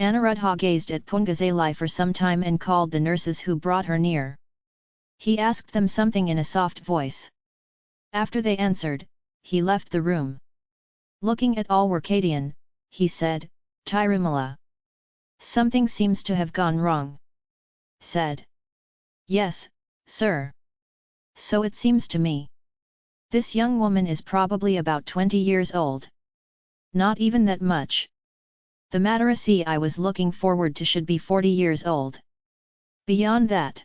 Anuruddha gazed at Pungazali for some time and called the nurses who brought her near. He asked them something in a soft voice. After they answered, he left the room. Looking at Alwarkadian, he said, Tirumala. Something seems to have gone wrong. Said. Yes, sir. So it seems to me. This young woman is probably about 20 years old. Not even that much. The Madarasi I was looking forward to should be 40 years old. Beyond that.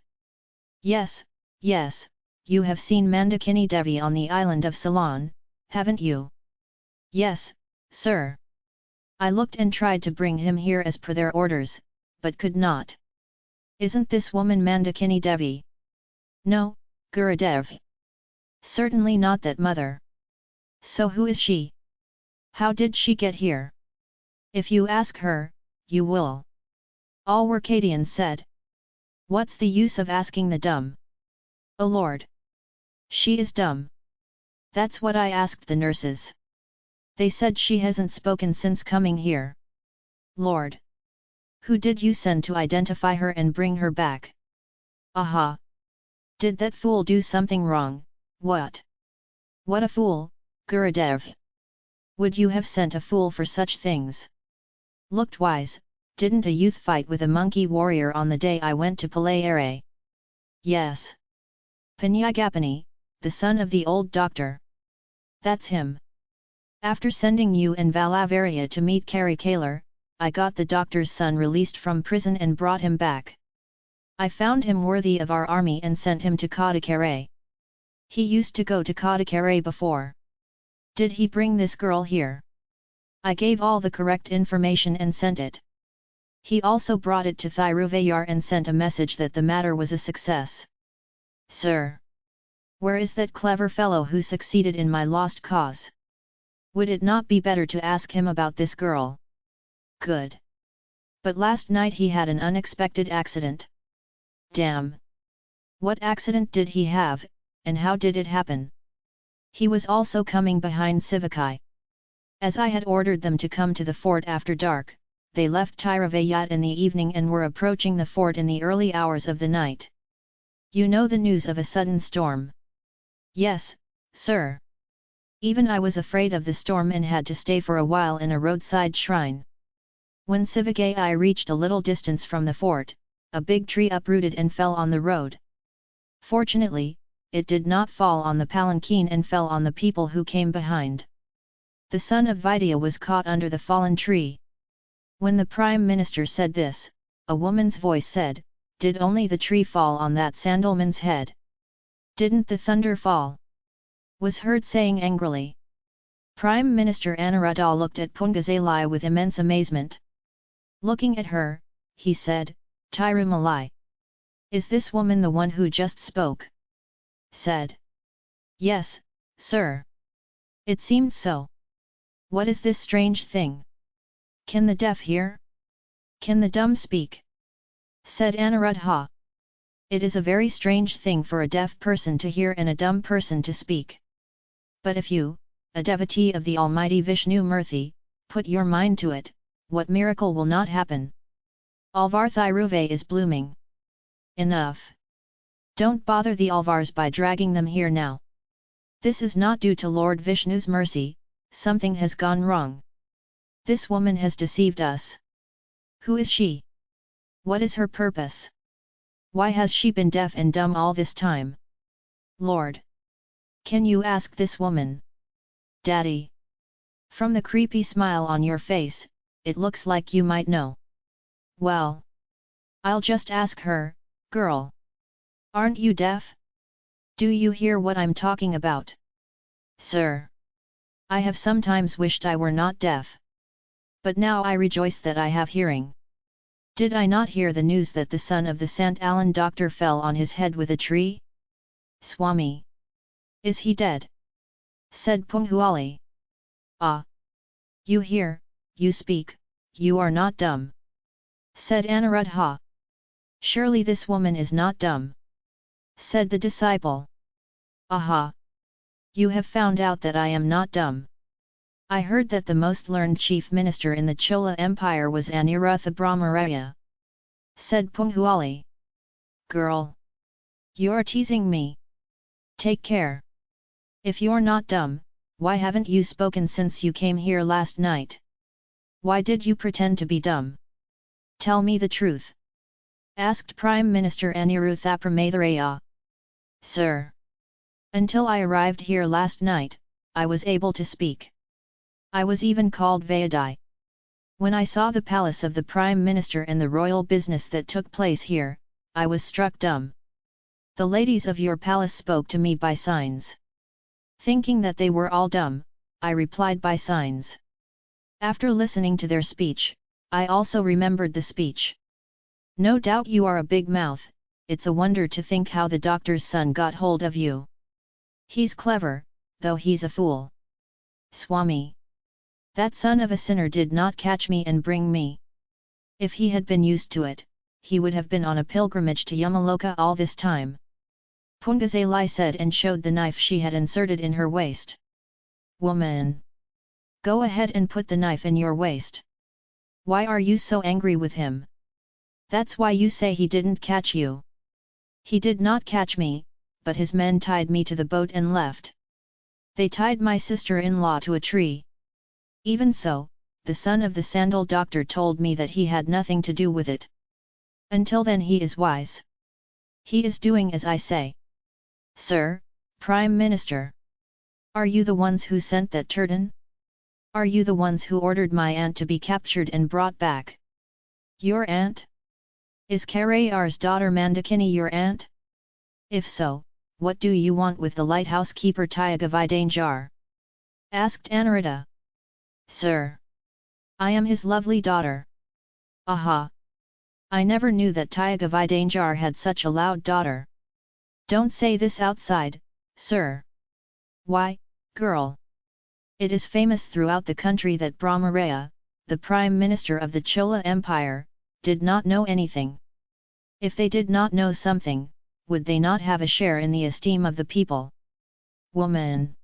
Yes, yes, you have seen Mandakini Devi on the island of Ceylon, haven't you? Yes, sir. I looked and tried to bring him here as per their orders, but could not. Isn't this woman Mandakini Devi? No, Gurudev. Certainly not that mother. So who is she? How did she get here? If you ask her, you will. All Alwarkadian said. What's the use of asking the dumb? O Lord! She is dumb. That's what I asked the nurses. They said she hasn't spoken since coming here. Lord! Who did you send to identify her and bring her back? Aha! Did that fool do something wrong, what? What a fool, Gurudev! Would you have sent a fool for such things? Looked wise, didn't a youth fight with a monkey warrior on the day I went to Palayare? Yes. Pinakapani, the son of the old doctor. That's him. After sending you and Valavaria to meet Kari Kalar, I got the doctor's son released from prison and brought him back. I found him worthy of our army and sent him to Kadakare. He used to go to Kadakare before. Did he bring this girl here? I gave all the correct information and sent it. He also brought it to Thiruvayar and sent a message that the matter was a success. Sir! Where is that clever fellow who succeeded in my lost cause? Would it not be better to ask him about this girl? Good. But last night he had an unexpected accident. Damn! What accident did he have, and how did it happen? He was also coming behind Sivakai. As I had ordered them to come to the fort after dark, they left Thiruvayar in the evening and were approaching the fort in the early hours of the night. You know the news of a sudden storm? Yes, sir. Even I was afraid of the storm and had to stay for a while in a roadside shrine. When Sivagai reached a little distance from the fort, a big tree uprooted and fell on the road. Fortunately, it did not fall on the palanquin and fell on the people who came behind. The son of Vidya was caught under the fallen tree. When the Prime Minister said this, a woman's voice said, Did only the tree fall on that sandalman's head? Didn't the thunder fall? was heard saying angrily. Prime Minister Anuruddha looked at Pungazali with immense amazement. Looking at her, he said, Tirumalai. Is this woman the one who just spoke? Said. Yes, sir. It seemed so. What is this strange thing? Can the deaf hear? Can the dumb speak? Said Anuruddha. It is a very strange thing for a deaf person to hear and a dumb person to speak. But if you, a devotee of the Almighty Vishnu Murthy, put your mind to it, what miracle will not happen? Alvar Thiruve is blooming. Enough! Don't bother the Alvars by dragging them here now. This is not due to Lord Vishnu's mercy, something has gone wrong. This woman has deceived us. Who is she? What is her purpose? Why has she been deaf and dumb all this time? Lord! Can you ask this woman? Daddy! From the creepy smile on your face, it looks like you might know. Well. I'll just ask her, girl. Aren't you deaf? Do you hear what I'm talking about? Sir! I have sometimes wished I were not deaf. But now I rejoice that I have hearing. Did I not hear the news that the son of the St. Alan doctor fell on his head with a tree? Swami! Is he dead? Said Punghuali. Ah! You hear, you speak, you are not dumb. Said Anuruddha. Surely this woman is not dumb. Said the disciple. Aha! You have found out that I am not dumb. I heard that the most learned chief minister in the Chola Empire was Anirutha Brahmaraya. Said Punghuali. Girl! You're teasing me. Take care. If you're not dumb, why haven't you spoken since you came here last night? Why did you pretend to be dumb? Tell me the truth. Asked Prime Minister Aniruthapramaitaraya. Sir. Until I arrived here last night, I was able to speak. I was even called Vayadai. When I saw the palace of the Prime Minister and the royal business that took place here, I was struck dumb. The ladies of your palace spoke to me by signs. Thinking that they were all dumb, I replied by signs. After listening to their speech, I also remembered the speech. No doubt you are a big mouth, it's a wonder to think how the doctor's son got hold of you. He's clever, though he's a fool. Swami. That son of a sinner did not catch me and bring me. If he had been used to it, he would have been on a pilgrimage to Yamaloka all this time. Pungazalai said and showed the knife she had inserted in her waist. Woman! Go ahead and put the knife in your waist. Why are you so angry with him? That's why you say he didn't catch you. He did not catch me, but his men tied me to the boat and left. They tied my sister-in-law to a tree. Even so, the son of the sandal doctor told me that he had nothing to do with it. Until then he is wise. He is doing as I say. Sir, Prime Minister. Are you the ones who sent that turton? Are you the ones who ordered my aunt to be captured and brought back? Your aunt? Is Karayar's daughter Mandakini your aunt? If so, what do you want with the lighthouse keeper Tyagavidanjar? Asked Anarita. Sir. I am his lovely daughter. Aha! I never knew that Tyagavidanjar had such a loud daughter. Don't say this outside, sir. Why, girl? It is famous throughout the country that Brahmaraya, the Prime Minister of the Chola Empire, did not know anything. If they did not know something, would they not have a share in the esteem of the people? Woman!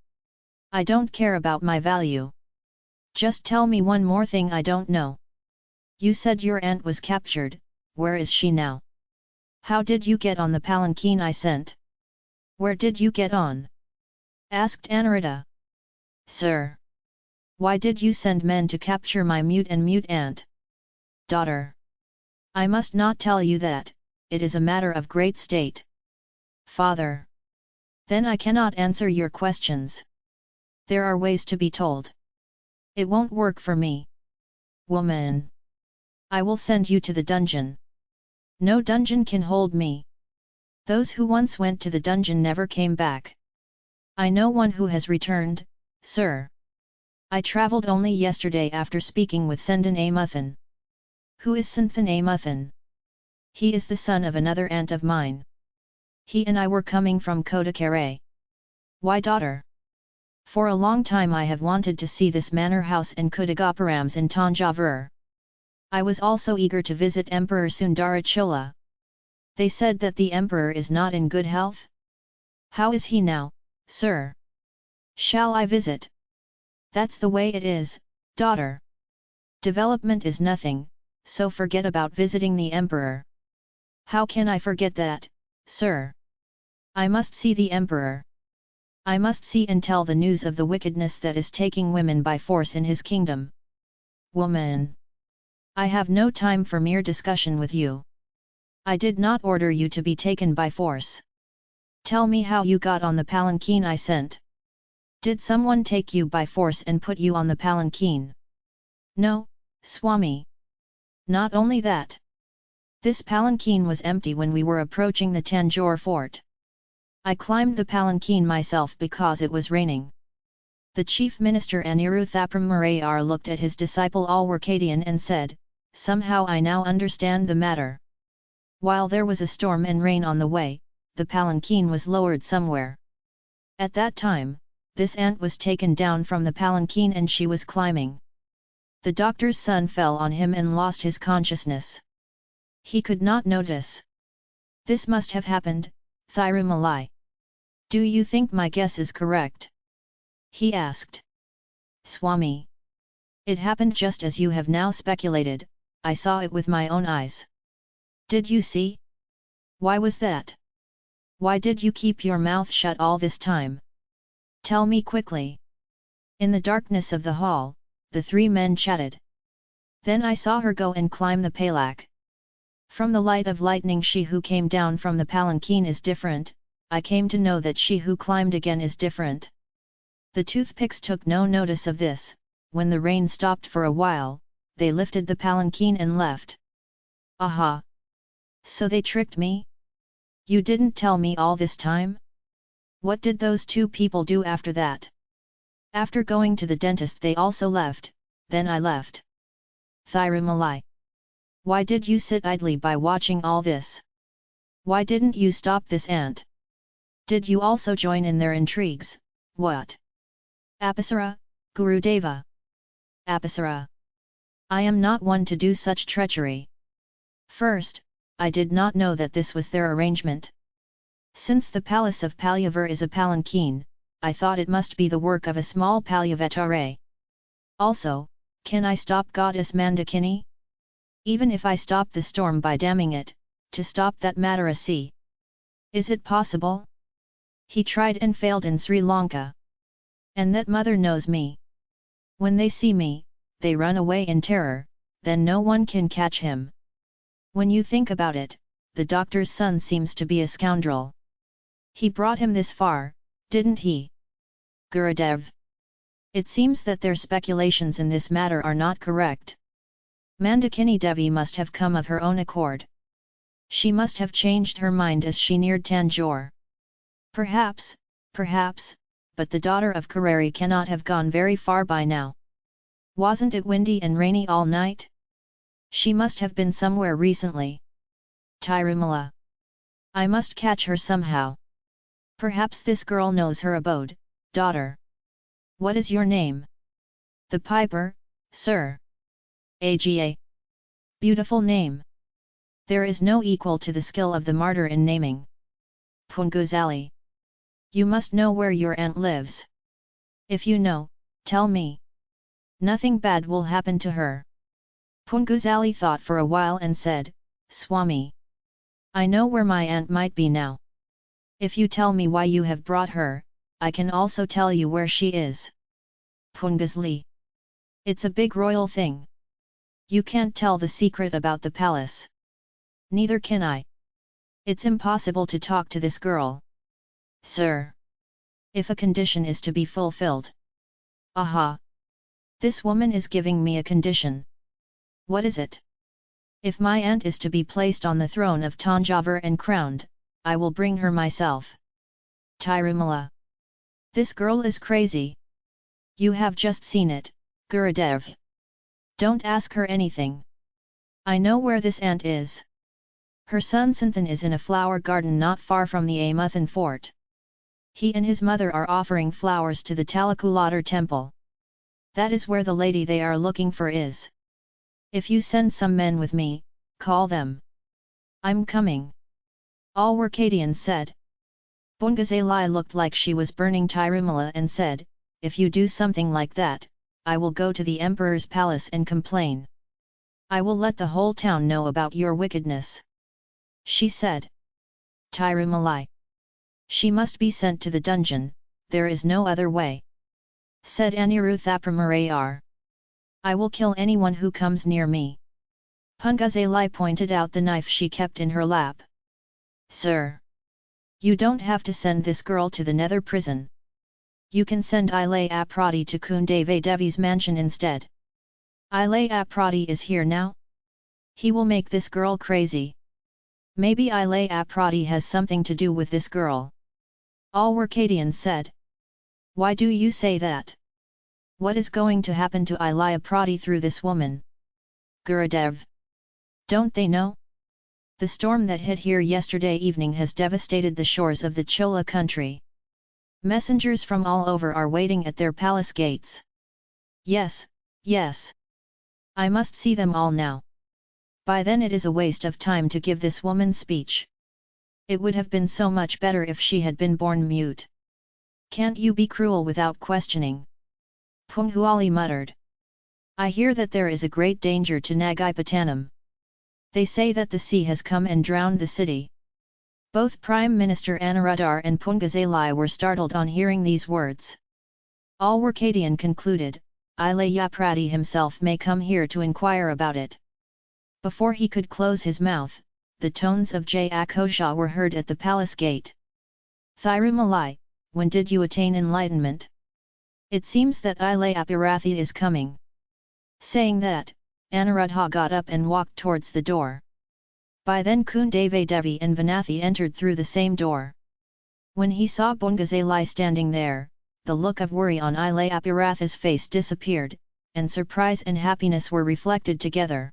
I don't care about my value. Just tell me one more thing I don't know. You said your aunt was captured, where is she now? How did you get on the palanquin I sent? Where did you get on? Asked Anarita. Sir! Why did you send men to capture my mute and mute aunt? Daughter! I must not tell you that, it is a matter of great state. Father! Then I cannot answer your questions. There are ways to be told. It won't work for me. Woman! I will send you to the dungeon. No dungeon can hold me. Those who once went to the dungeon never came back. I know one who has returned, sir. I travelled only yesterday after speaking with Sendan Amuthan. Who is Sendan Amuthan? He is the son of another aunt of mine. He and I were coming from Kodakare. Why daughter? For a long time I have wanted to see this manor house and Kudagoparams in Tanjavur. I was also eager to visit Emperor Sundarachola. They said that the emperor is not in good health? How is he now, sir? Shall I visit? That's the way it is, daughter. Development is nothing, so forget about visiting the emperor. How can I forget that, sir? I must see the emperor. I must see and tell the news of the wickedness that is taking women by force in his kingdom. Woman! I have no time for mere discussion with you. I did not order you to be taken by force. Tell me how you got on the palanquin I sent. Did someone take you by force and put you on the palanquin? No, Swami. Not only that. This palanquin was empty when we were approaching the Tanjore fort. I climbed the palanquin myself because it was raining. The chief minister Aniruthapram Marayar looked at his disciple Alwarkadian and said, Somehow I now understand the matter. While there was a storm and rain on the way, the palanquin was lowered somewhere. At that time, this ant was taken down from the palanquin and she was climbing. The doctor's son fell on him and lost his consciousness. He could not notice. This must have happened, Thirumalai. Do you think my guess is correct? He asked. Swami. It happened just as you have now speculated, I saw it with my own eyes. Did you see? Why was that? Why did you keep your mouth shut all this time? Tell me quickly. In the darkness of the hall, the three men chatted. Then I saw her go and climb the palak. From the light of lightning she who came down from the palanquin is different, I came to know that she who climbed again is different. The toothpicks took no notice of this, when the rain stopped for a while, they lifted the palanquin and left. Aha! So they tricked me? You didn't tell me all this time? What did those two people do after that? After going to the dentist they also left, then I left. Thirumalai. Why did you sit idly by watching all this? Why didn't you stop this ant? Did you also join in their intrigues, what? Apasara, Gurudeva. Apasara. I am not one to do such treachery. First, I did not know that this was their arrangement. Since the palace of Palyavar is a palanquin, I thought it must be the work of a small Palyavatare. Also, can I stop goddess Mandakini? Even if I stop the storm by damming it, to stop that Madara sea. Is it possible? He tried and failed in Sri Lanka. And that mother knows me. When they see me, they run away in terror, then no one can catch him. When you think about it, the doctor's son seems to be a scoundrel. He brought him this far, didn't he? Gurudev. It seems that their speculations in this matter are not correct. Mandakini Devi must have come of her own accord. She must have changed her mind as she neared Tanjore. Perhaps, perhaps, but the daughter of Karari cannot have gone very far by now. Wasn't it windy and rainy all night? She must have been somewhere recently. Tirumala. I must catch her somehow. Perhaps this girl knows her abode, daughter. What is your name? The Piper, sir. AGA. Beautiful name. There is no equal to the skill of the martyr in naming. Punguzali. You must know where your aunt lives. If you know, tell me. Nothing bad will happen to her. Punguzali thought for a while and said, Swami. I know where my aunt might be now. If you tell me why you have brought her, I can also tell you where she is. Punguzali. It's a big royal thing. You can't tell the secret about the palace. Neither can I. It's impossible to talk to this girl. Sir. If a condition is to be fulfilled. Aha! This woman is giving me a condition. What is it? If my aunt is to be placed on the throne of Tanjavur and crowned, I will bring her myself. Tirumala. This girl is crazy. You have just seen it, Gurudev. Don't ask her anything. I know where this aunt is. Her son Santhan is in a flower garden not far from the Amuthan fort. He and his mother are offering flowers to the Talakulatar temple. That is where the lady they are looking for is. If you send some men with me, call them. I'm coming. Alwarkadian said. Bungazalai looked like she was burning Tirumala and said, if you do something like that, I will go to the emperor's palace and complain. I will let the whole town know about your wickedness. She said. Tirumalai. She must be sent to the dungeon, there is no other way. Said Aniruthapramurayar. I will kill anyone who comes near me. Pungazalai pointed out the knife she kept in her lap. Sir! You don't have to send this girl to the nether prison. You can send Ilaya Prati to Kundave Devi's mansion instead. Ilaya Prati is here now? He will make this girl crazy. Maybe Ilaya Prati has something to do with this girl. Alwarkadian said. Why do you say that? What is going to happen to Ilaya Prati through this woman? Gurudev. Don't they know? The storm that hit here yesterday evening has devastated the shores of the Chola country. Messengers from all over are waiting at their palace gates. Yes, yes. I must see them all now. By then it is a waste of time to give this woman speech. It would have been so much better if she had been born mute. Can't you be cruel without questioning? Punghuali muttered. I hear that there is a great danger to Nagapattinam. They say that the sea has come and drowned the city. Both Prime Minister Anuruddha and Pungazalai were startled on hearing these words. Alwarkadian concluded, Ilayaprati himself may come here to inquire about it. Before he could close his mouth, the tones of Jay Akosha were heard at the palace gate. Thirumalai, when did you attain enlightenment? It seems that Ilayapirathi is coming. Saying that, Anuruddha got up and walked towards the door. By then Kundave Devi and Vanathi entered through the same door. When he saw Bongazalai standing there, the look of worry on Ilayapirath's face disappeared, and surprise and happiness were reflected together.